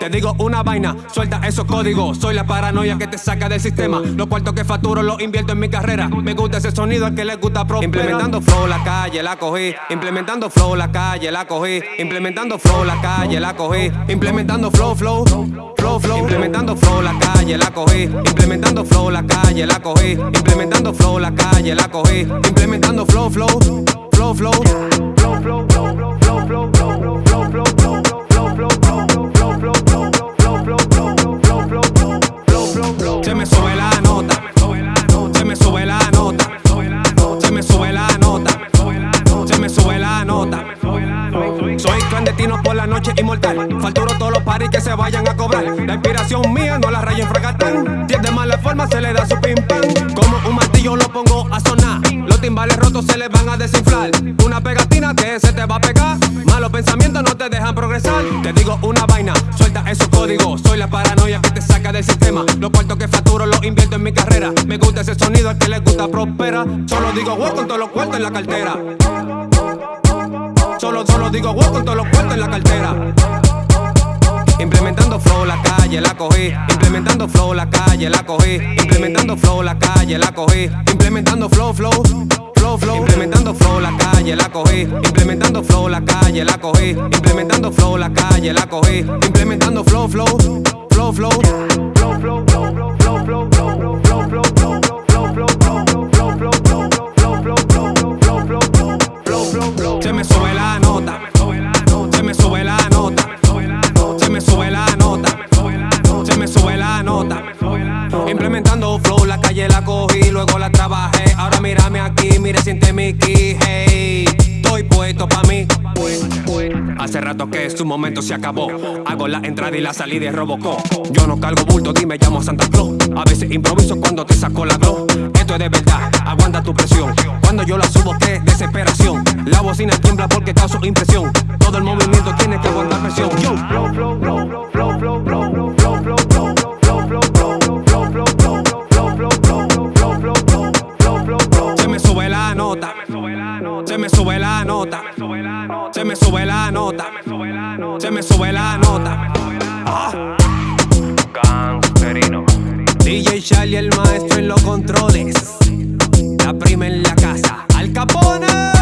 Te digo una vaina, suelta esos códigos. Soy la paranoia que te saca del sistema. Los cuartos que facturo los invierto en mi carrera. Me gusta ese sonido al que le gusta pro. Implementando flow la calle, la cogí. Implementando flow la calle, la cogí. Implementando flow la calle, la cogí. Implementando flow, flow, flow, flow. Implementando flow la calle, la cogí. Implementando flow la calle, la cogí. Implementando flow la calle, la cogí. Implementando flow, flow, flow, flow. Flow, flow, flow, flow, flow, flow, Soy clandestino por la noche inmortal. Falturo todos los paris que se vayan a cobrar. La inspiración mía no la rayo en fracatán. Si es de mala forma se le da su pim pam. Como un martillo lo pongo a sonar. Los timbales rotos se les van a desinflar. Una pegatina que se te va a pegar. Malos pensamientos no te dejan progresar. Te digo una vaina, suelta esos códigos. Soy la paranoia que te saca del sistema. Los cuartos que facturo los invierto en mi carrera. Me gusta ese sonido, al que le gusta prospera. Solo digo wow con todos los cuartos en la cartera. Solo, solo digo wow con todos los cuartos en la cartera. Implementando flow la calle, la cogí. Implementando flow la calle, la cogí. Implementando flow la calle, la cogí. Implementando flow, flow, flow, flow. Implementando flow la calle, la cogí. Implementando flow la calle, la cogí. Implementando flow la calle, la cogí. Implementando flow, flow, flow, flow. Flow, flow, flow, la calle la cogí, luego la trabajé. Ahora mírame aquí, mire, siente mi key. hey. Estoy puesto pa' mí. Hace rato que su momento se acabó. Hago la entrada y la salida de Robocop. Yo no cargo bulto, dime, llamo Santa Claus. A veces improviso cuando te saco la glow. Esto es de verdad, aguanta tu presión. Cuando yo la subo, qué desesperación. La bocina tiembla porque causo impresión. Todo el movimiento tiene que aguantar presión. Yo. Flow, flow, flow, flow, flow, flow, flow, nota. Se me sube la nota. Se me sube la nota. Se me sube la nota. DJ Charlie, el maestro en los controles. La prima en la casa. Al Capone.